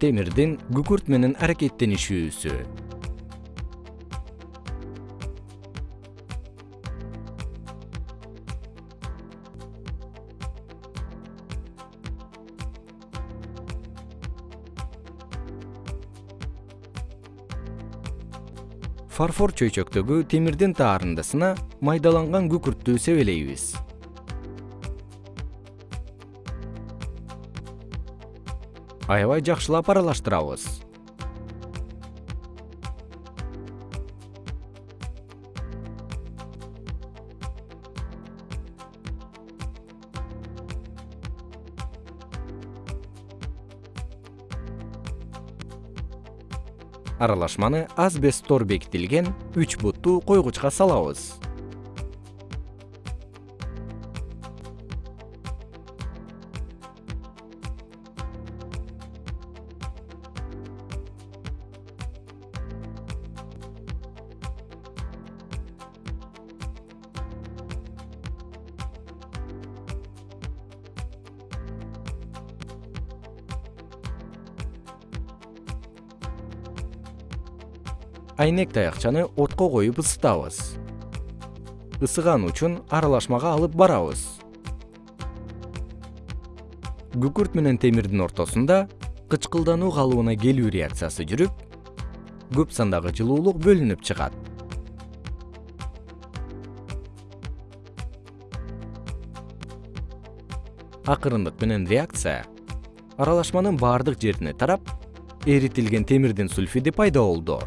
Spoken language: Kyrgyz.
темирдин күкүрт менен аракеттенишүүсү. Фарфор чөйчөктөгү темирдин таарындысына майдаланган күкүрттү себелейбиз аябай жакшылап аралаштырабыз. Аралашманы азбес бекитилген үч буттуу койгучка салабыз айнек таякчаны отко коюп ысытабыз. Ысыган учун аралашмага алып барабыз. Күкүрт менен темирдин ортосунда кычкылдануу калыбына келүү реакциясы жүрүп көп сандагы жылуулук бөлүнүп чыгат. Акырындык менен реакция аралашманын баардык жерине тарап эритилген темирдин сульфиди пайда болду